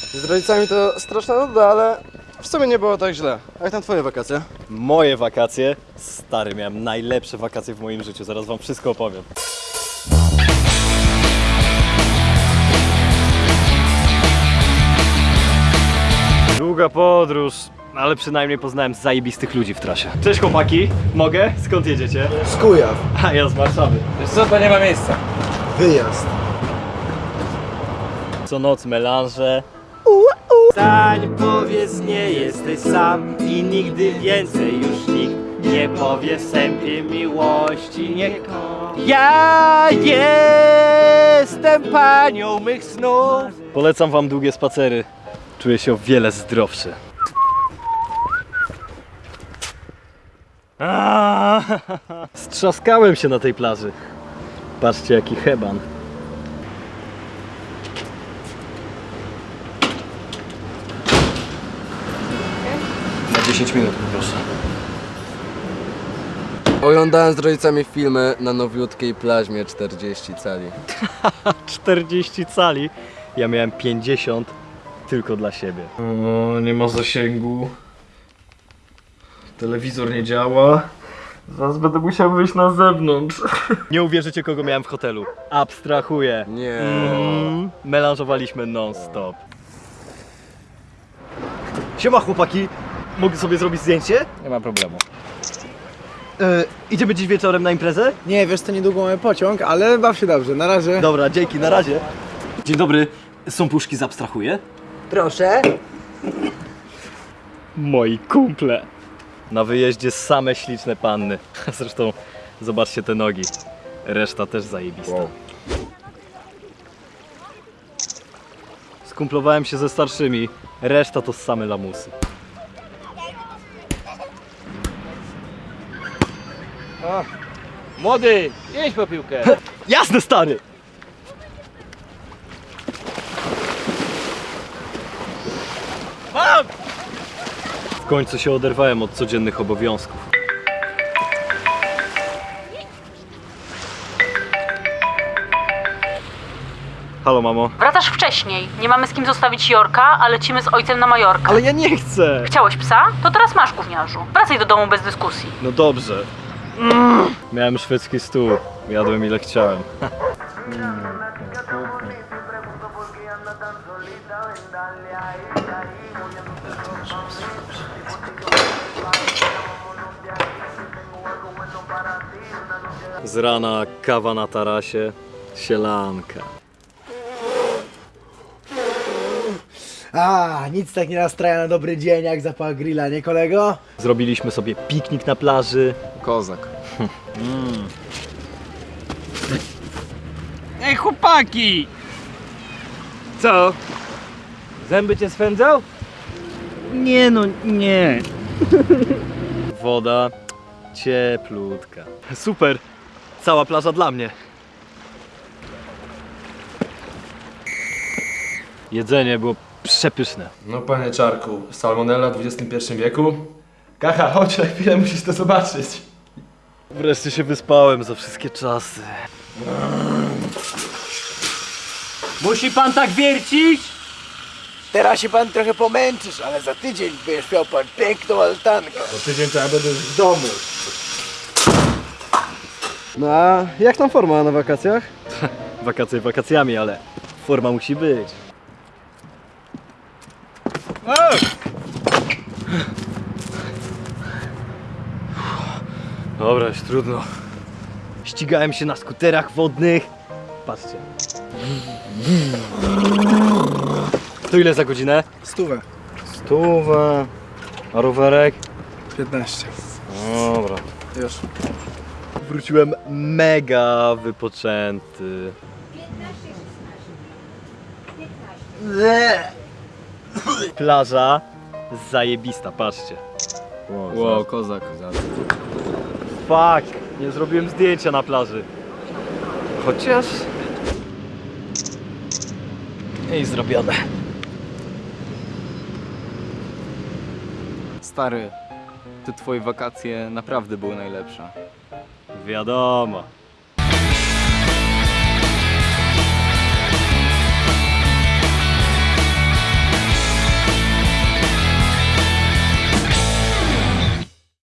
Z rodzicami to straszna nuda, ale w sumie nie było tak źle. A jak tam twoje wakacje? Moje wakacje? Stary, miałem najlepsze wakacje w moim życiu, zaraz wam wszystko opowiem. Długa podróż, ale przynajmniej poznałem zajebistych ludzi w trasie. Cześć chłopaki, mogę? Skąd jedziecie? Z Kujaw. A ja z Warszawy. Wiesz co, to nie ma miejsca. Wyjazd. Co noc melanże. Stań, powiedz, nie jesteś sam i nigdy więcej już nikt nie powie w sępie miłości nie Ja jestem panią mych snów. Polecam wam długie spacery. Czuję się o wiele zdrowszy. Strzaskałem się na tej plaży. Patrzcie jaki heban. 10 minut proszę. Oglądałem z rodzicami filmy na nowiutkiej plaźmie 40 cali. 40 cali. Ja miałem 50 tylko dla siebie. O, nie ma zasięgu. Telewizor nie działa. Zaraz będę musiał wyjść na zewnątrz. Nie uwierzycie kogo miałem w hotelu. Abstrahuję. Nie. Mm, melanżowaliśmy non-stop. Siema chłopaki, mogę sobie zrobić zdjęcie? Nie ma problemu. E, idziemy dziś wieczorem na imprezę? Nie, wiesz, to niedługo mamy pociąg, ale baw się dobrze, na razie. Dobra, dzięki, na razie. Dzień dobry, są puszki z abstrahuję? Proszę. Moi kumple. Na wyjeździe same śliczne panny. Zresztą zobaczcie te nogi. Reszta też zajebista. Skumplowałem się ze starszymi. Reszta to same lamusy. Młody, jedź po piłkę. Jasne, stary! W końcu się oderwałem od codziennych obowiązków. Halo, mamo. Wracasz wcześniej. Nie mamy z kim zostawić Jorka, a lecimy z ojcem na Majorkę. Ale ja nie chcę! Chciałeś psa? To teraz masz gówniarzu. Wracaj do domu bez dyskusji. No dobrze. Miałem szwedzki stół. Jadłem ile chciałem. Z rana kawa na tarasie, sielanka. A, nic tak nie nastraja na dobry dzień jak zapach grilla, nie kolego? Zrobiliśmy sobie piknik na plaży. Kozak. Ej chłopaki! Co? Zęby cię swędzą? Nie no, nie. Woda cieplutka. Super. Cała plaża dla mnie. Jedzenie było przepyszne. No panie Czarku, salmonella w XXI wieku? Kacha, chodź na chwilę, musisz to zobaczyć. Wreszcie się wyspałem za wszystkie czasy. Musi pan tak wiercić? Teraz się pan trochę pomęczysz, ale za tydzień będziesz miał pan piękną altankę. Bo tydzień to ja będę już w domu. No a jak tam forma na wakacjach? Wakacje wakacjami, ale forma musi być. Dobra, już trudno. Ścigałem się na skuterach wodnych. Patrzcie. To ile za godzinę? Stówę. Stówę. A rowerek? 15. Dobra. Już. Wróciłem mega wypoczęty. Plaża zajebista, patrzcie. Wow, kozak. Fuck, nie zrobiłem zdjęcia na plaży. Chociaż... I zrobione. Stary, te twoje wakacje naprawdę były najlepsze. Wiadomo.